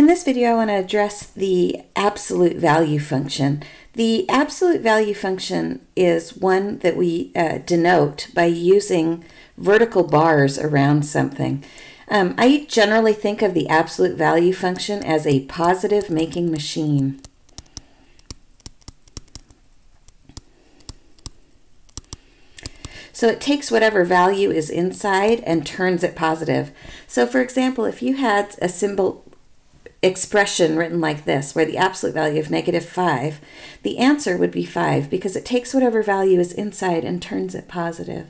In this video, I want to address the absolute value function. The absolute value function is one that we uh, denote by using vertical bars around something. Um, I generally think of the absolute value function as a positive making machine. So it takes whatever value is inside and turns it positive. So for example, if you had a symbol expression written like this, where the absolute value of negative 5, the answer would be 5 because it takes whatever value is inside and turns it positive.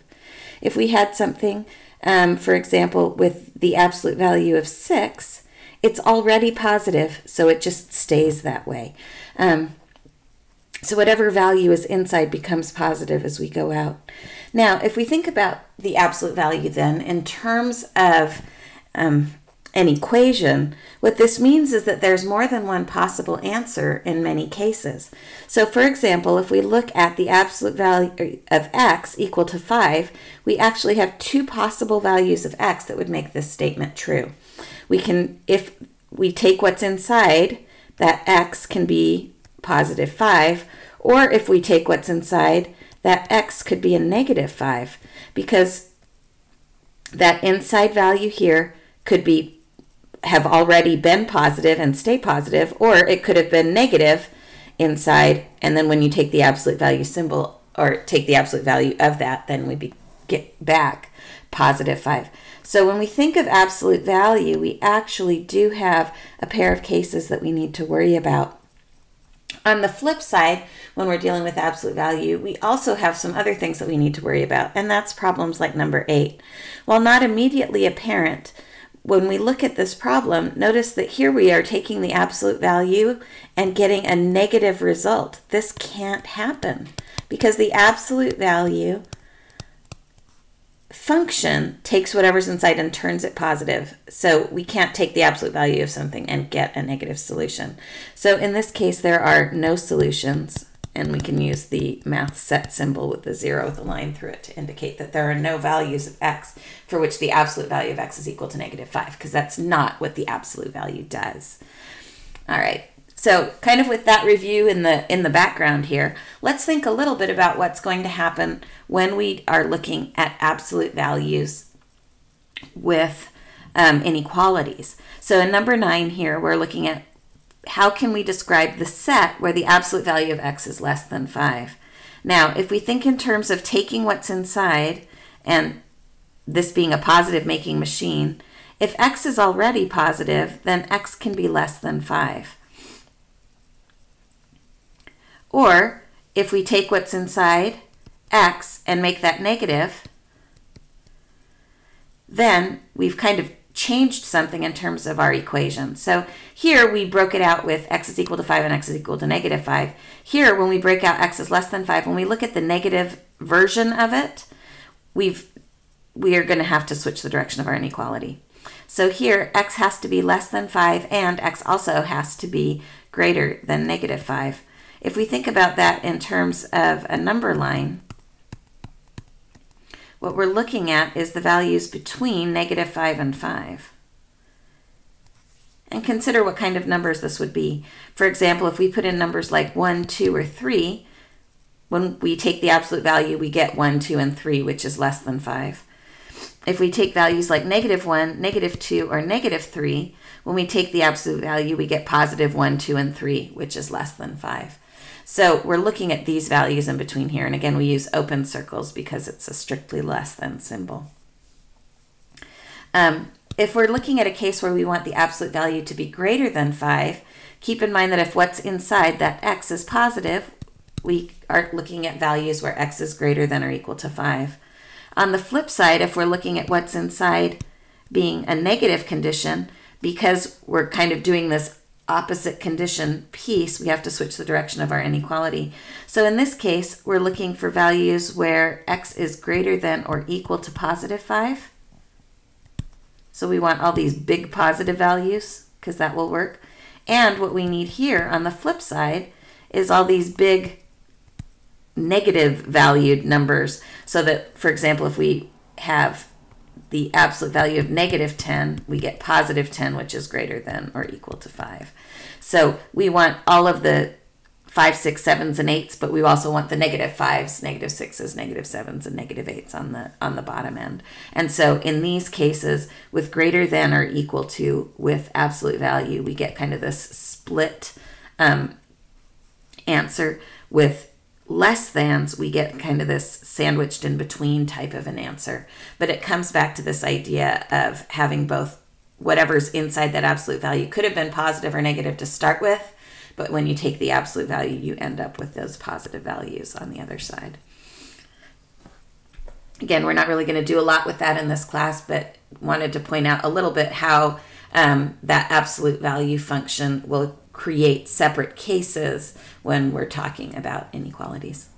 If we had something, um, for example, with the absolute value of 6, it's already positive, so it just stays that way. Um, so whatever value is inside becomes positive as we go out. Now, if we think about the absolute value then in terms of um, an equation, what this means is that there's more than one possible answer in many cases. So for example, if we look at the absolute value of x equal to 5, we actually have two possible values of x that would make this statement true. We can, if we take what's inside, that x can be positive 5, or if we take what's inside, that x could be a negative 5, because that inside value here could be have already been positive and stay positive, or it could have been negative inside, and then when you take the absolute value symbol, or take the absolute value of that, then we be, get back positive 5. So when we think of absolute value, we actually do have a pair of cases that we need to worry about. On the flip side, when we're dealing with absolute value, we also have some other things that we need to worry about, and that's problems like number 8. While not immediately apparent, when we look at this problem, notice that here we are taking the absolute value and getting a negative result. This can't happen because the absolute value function takes whatever's inside and turns it positive. So we can't take the absolute value of something and get a negative solution. So in this case, there are no solutions and we can use the math set symbol with the zero with a line through it to indicate that there are no values of x for which the absolute value of x is equal to negative 5, because that's not what the absolute value does. All right, so kind of with that review in the, in the background here, let's think a little bit about what's going to happen when we are looking at absolute values with um, inequalities. So in number 9 here, we're looking at how can we describe the set where the absolute value of x is less than 5? Now, if we think in terms of taking what's inside and this being a positive making machine, if x is already positive, then x can be less than 5. Or if we take what's inside x and make that negative, then we've kind of changed something in terms of our equation. So here we broke it out with x is equal to 5 and x is equal to negative 5. Here, when we break out x is less than 5, when we look at the negative version of it, we've, we are going to have to switch the direction of our inequality. So here, x has to be less than 5, and x also has to be greater than negative 5. If we think about that in terms of a number line, what we're looking at is the values between negative 5 and 5. And consider what kind of numbers this would be. For example, if we put in numbers like 1, 2, or 3, when we take the absolute value, we get 1, 2, and 3, which is less than 5. If we take values like negative 1, negative 2, or negative 3, when we take the absolute value, we get positive 1, 2, and 3, which is less than 5. So we're looking at these values in between here. And again, we use open circles because it's a strictly less than symbol. Um, if we're looking at a case where we want the absolute value to be greater than 5, keep in mind that if what's inside that x is positive, we are looking at values where x is greater than or equal to 5. On the flip side, if we're looking at what's inside being a negative condition, because we're kind of doing this opposite condition piece, we have to switch the direction of our inequality. So in this case, we're looking for values where x is greater than or equal to positive 5. So we want all these big positive values because that will work. And what we need here on the flip side is all these big negative valued numbers so that, for example, if we have the absolute value of negative 10, we get positive 10, which is greater than or equal to 5. So we want all of the five, six, sevens, and eights, but we also want the negative negative fives, negative negative sixes, negative negative sevens, and negative negative eights on the on the bottom end. And so in these cases, with greater than or equal to with absolute value, we get kind of this split um, answer. With less thans, we get kind of this sandwiched in between type of an answer. But it comes back to this idea of having both whatever's inside that absolute value could have been positive or negative to start with but when you take the absolute value, you end up with those positive values on the other side. Again, we're not really going to do a lot with that in this class, but wanted to point out a little bit how um, that absolute value function will create separate cases when we're talking about inequalities.